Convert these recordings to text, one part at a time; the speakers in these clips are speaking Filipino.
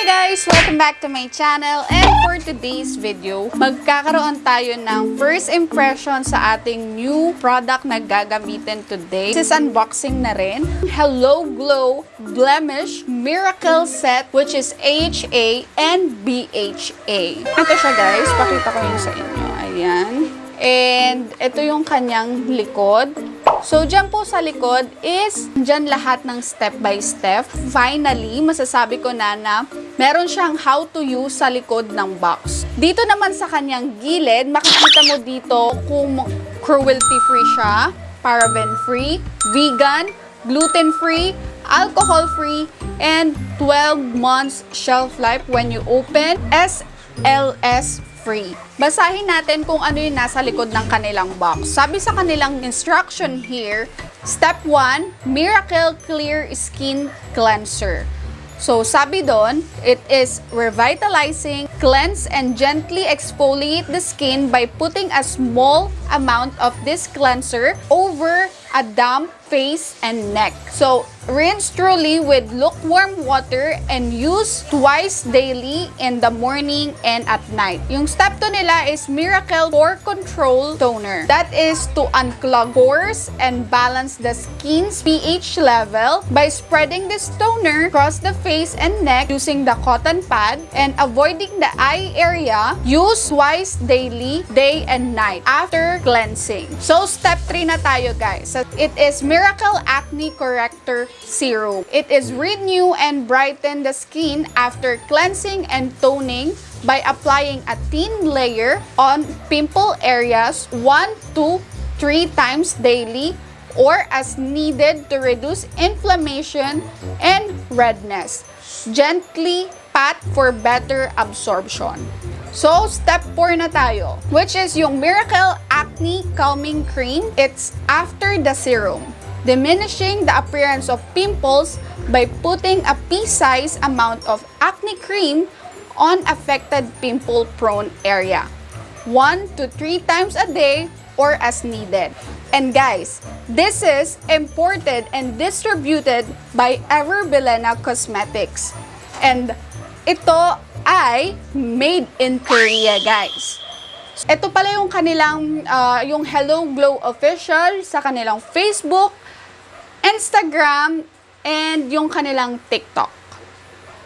Hi guys! Welcome back to my channel and for today's video, magkakaroon tayo ng first impression sa ating new product na gagamitin today. This is unboxing na rin. Hello Glow Blemish Miracle Set which is AHA and BHA. Ito siya guys, pakita ko yun sa inyo. Ayan. And ito yung kanyang likod. So, dyan po sa likod is dyan lahat ng step by step. Finally, masasabi ko na na meron siyang how to use sa likod ng box. Dito naman sa kanyang gilid, makikita mo dito kung cruelty-free siya, paraben-free, vegan, gluten-free, alcohol-free, and 12 months shelf life when you open. SLS free. Basahin natin kung ano yung nasa likod ng kanilang box. Sabi sa kanilang instruction here, Step 1, Miracle Clear Skin Cleanser. So, sabi doon, it is revitalizing, cleanse, and gently exfoliate the skin by putting a small amount of this cleanser over a damp face and neck. So, rinse thoroughly with lukewarm water and use twice daily in the morning and at night. Yung step 2 nila is Miracle Pore Control Toner. That is to unclog pores and balance the skin's pH level by spreading this toner across the face and neck using the cotton pad and avoiding the eye area. Use twice daily, day and night after cleansing. So, step 3 na tayo guys. It is Miracle Acne Corrector Serum. It is renew and brighten the skin after cleansing and toning by applying a thin layer on pimple areas 1 to 3 times daily or as needed to reduce inflammation and redness. Gently pat for better absorption. So, step 4 na tayo, which is yung Miracle Acne Calming Cream. It's after the serum, diminishing the appearance of pimples by putting a pea-size amount of acne cream on affected pimple-prone area. 1 to 3 times a day or as needed. And guys, this is imported and distributed by Everbelena Cosmetics. And ito ay made in Korea, guys. Ito pala yung kanilang, ah, yung Hello Glow official sa kanilang Facebook, Instagram, and yung kanilang TikTok.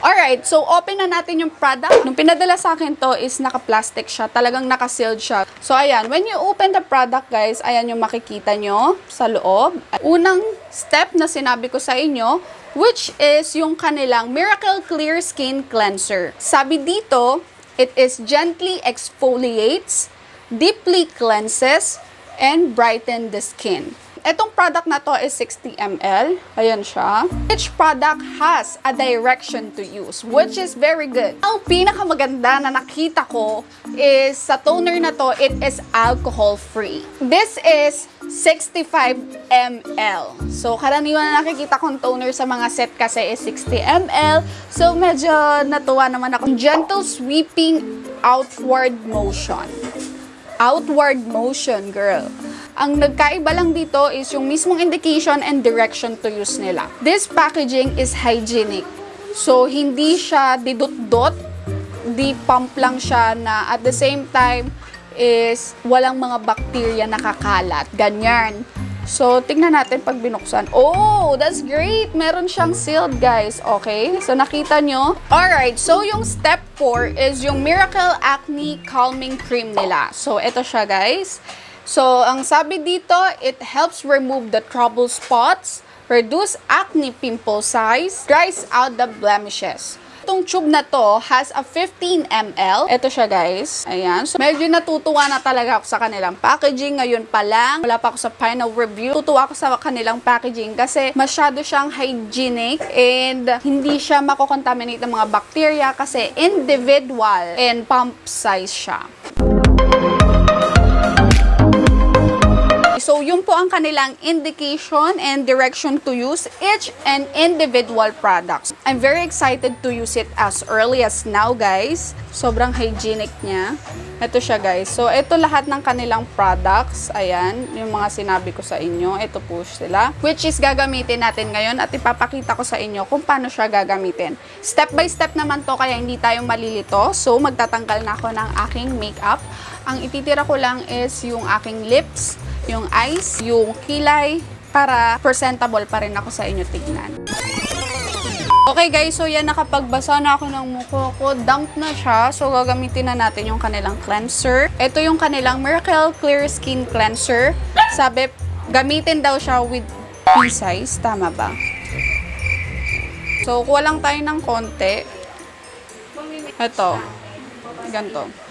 Alright, so open na natin yung product. Nung pinadala sa akin to is naka-plastic siya. Talagang naka-sealed siya. So ayan, when you open the product guys, ayan yung makikita nyo sa loob. Unang step na sinabi ko sa inyo, which is yung kanilang Miracle Clear Skin Cleanser. Sabi dito, it is gently exfoliates, deeply cleanses, and brighten the skin. Etong product na to is 60 ml. Ayan siya. Each product has a direction to use, which is very good. Ang pinakamaganda na nakita ko is sa toner na to, it is alcohol-free. This is 65 ml. So, karaniwan na nakikita kong toner sa mga set kasi is 60 ml. So, medyo natuwa naman ako. Gentle sweeping outward motion. Outward motion, girl. Ang nagkaiba lang dito is yung mismong indication and direction to use nila. This packaging is hygienic. So, hindi siya didot-dot, di pump lang siya na at the same time is walang mga bacteria nakakalat. Ganyan. So, tingnan natin pag binuksan. Oh, that's great! Meron siyang sealed, guys. Okay? So, nakita nyo? Alright, so yung step 4 is yung Miracle Acne Calming Cream nila. So, ito siya, guys. So, ang sabi dito, it helps remove the trouble spots, reduce acne pimple size, dries out the blemishes. Itong tube na to has a 15 ml. Ito siya guys. Ayan. So, medyo natutuwa na talaga ako sa kanilang packaging. Ngayon pa lang. Wala pa ako sa final review. Tutuwa ako sa kanilang packaging kasi masyado siyang hygienic and hindi siya makokontaminate ng mga bacteria kasi individual and pump size siya. So, yun po ang kanilang indication and direction to use each and individual products. I'm very excited to use it as early as now, guys. Sobrang hygienic niya. Ito siya, guys. So, ito lahat ng kanilang products. Ayan, yung mga sinabi ko sa inyo. Ito po sila. Which is gagamitin natin ngayon at ipapakita ko sa inyo kung paano siya gagamitin. Step by step naman to, kaya hindi tayo malilito. So, magtatanggal na ako ng aking makeup. Ang ititira ko lang is yung aking lips, yung eyes, yung kilay, para presentable pa rin ako sa inyo tignan. Okay guys, so yan nakapagbasa na ako ng mukha ko. Damp na siya. So gagamitin na natin yung kanilang cleanser. Ito yung kanilang Miracle Clear Skin Cleanser. Sabi, gamitin daw siya with pea-size. Tama ba? So kuha lang tayo ng konti. Ito. Ganto.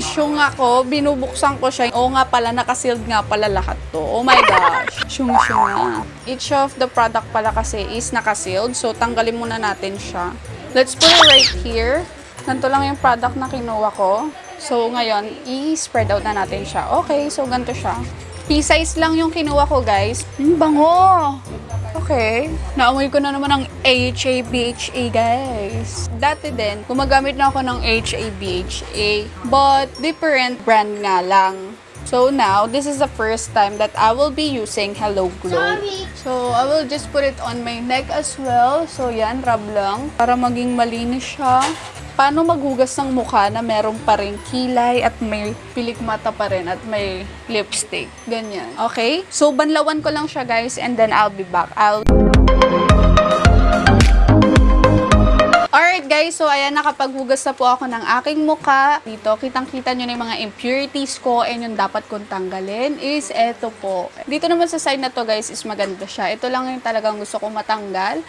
Syung ako, binubuksan ko siya. Oo nga pala, nakasealed nga pala lahat to. Oh my gosh. Syung syung na. Each of the product pala kasi is nakasealed. So, tanggalin muna natin siya. Let's put it right here. Ganito lang yung product na kinuha ko. So, ngayon, i-spread out na natin siya. Okay, so ganito siya. Pea-size lang yung kinuha ko, guys. Hmm, bango! Okay. Naamoy ko na naman ng AHA, BHA, guys. Dati din, gumagamit na ako ng HA, BHA. But, different brand nga lang. So now, this is the first time that I will be using Hello Glow. So, I will just put it on my neck as well. So, yan, rub lang. Para maging malinis siya. Paano maghugas ng mukha na meron pa rin kilay at may pilik mata pa rin at may lipstick. Ganyan. Okay? So, banlawan ko lang siya, guys, and then I'll be back. I'll... Alright guys, so ayan, nakapaghugas na po ako ng aking muka. Dito, kitang-kita nyo na yung mga impurities ko and yung dapat kong tanggalin is eto po. Dito naman sa side na to guys is maganda siya. Ito lang yung talagang gusto kong matanggal.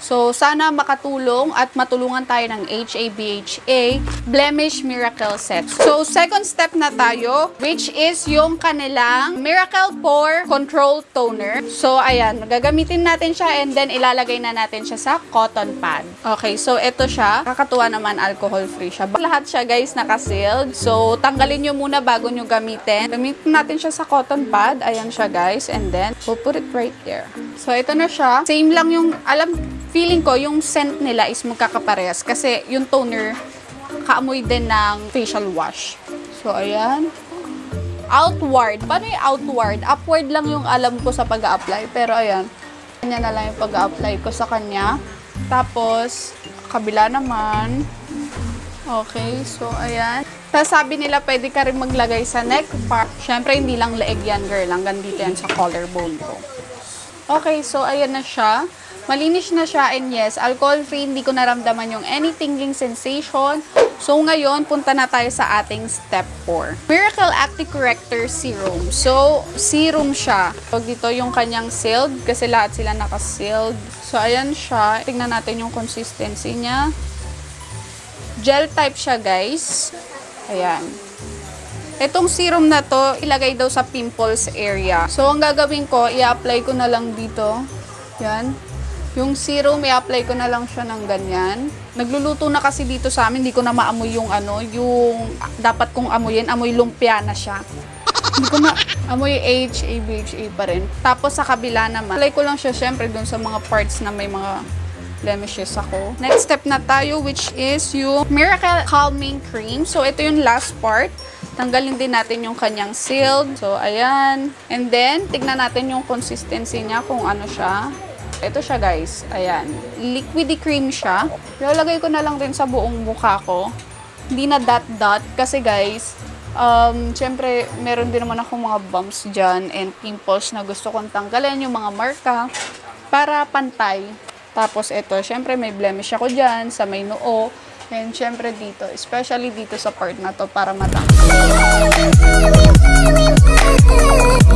So, sana makatulong at matulungan tayo ng HABHA Blemish Miracle Set. So, second step na tayo, which is yung kanilang Miracle Pore Control Toner. So, ayan, gagamitin natin siya and then ilalagay na natin siya sa cotton pad. Okay, so ito siya. Kakatuwa naman, alcohol-free siya. Lahat siya guys naka-sealed. So, tanggalin nyo muna bago nyo gamitin. Gamitin natin siya sa cotton pad. Ayan siya guys. And then, we'll put it right there. So, ito na siya. Same lang yung, alam, feeling ko, yung scent nila is magkakaparehas. Kasi yung toner, kaamoy din ng facial wash. So, ayan. Outward. Paano yung outward? Upward lang yung alam ko sa pag apply Pero, ayan. Kanya na lang yung pag apply ko sa kanya. Tapos, kabila naman. Okay, so, ayan. Tapos sabi nila, pwede ka rin maglagay sa neck part. Siyempre, hindi lang leeg yan, girl. Hanggang dito yan sa collarbone ko. Okay, so, ayan na siya. Malinis na siya and yes, alcohol-free, hindi ko naramdaman yung any tingling sensation. So ngayon, punta na tayo sa ating step 4. Miracle Acne Corrector Serum. So, serum siya. Pag dito yung kanyang sealed, kasi lahat sila naka-sealed. So, ayan siya. Tingnan natin yung consistency niya. Gel type siya, guys. Ayan. Itong serum na to, ilagay daw sa pimples area. So, ang gagawin ko, i-apply ko na lang dito. Yan. Yung serum, i-apply ko na lang siya ng ganyan. Nagluluto na kasi dito sa amin, hindi ko na maamoy yung ano, yung dapat kong amoyin, amoy lumpia na siya. hindi ko na amoy HA, BHA pa rin. Tapos sa kabila naman, apply ko lang siya syempre dun sa mga parts na may mga blemishes ako. Next step na tayo, which is yung Miracle Calming Cream. So, ito yung last part. Tanggalin din natin yung kanyang sealed. So, ayan. And then, tignan natin yung consistency niya kung ano siya. Ito siya guys. Ayan. Liquidy cream siya. Ilalagay ko na lang din sa buong mukha ko. Hindi na dot-dot. Kasi guys, um, syempre, meron din naman ako mga bumps dyan and pimples na gusto kong tanggalin. Yung mga marka. Para pantay. Tapos ito, syempre may blemish ako dyan sa may noo. And syempre dito, especially dito sa part na to para matanggal.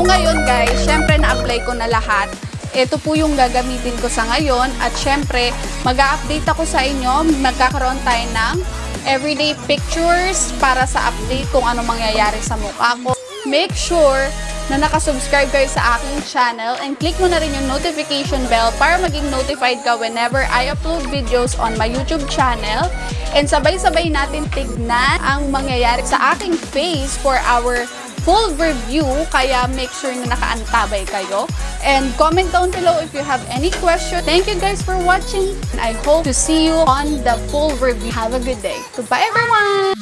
Ngayon guys, syempre na-apply ko na lahat. Ito po yung gagamitin ko sa ngayon at syempre mag-update ako sa inyo. Magkakaroon tayo ng everyday pictures para sa update kung ano mangyayari sa mukha ko. Make sure na nakasubscribe kayo sa aking channel and click mo na rin yung notification bell para maging notified ka whenever I upload videos on my YouTube channel. And sabay-sabay natin tignan ang mangyayari sa aking face for our full review, kaya make sure na nakaantabay kayo. And comment down below if you have any question. Thank you guys for watching. And I hope to see you on the full review. Have a good day. Goodbye everyone!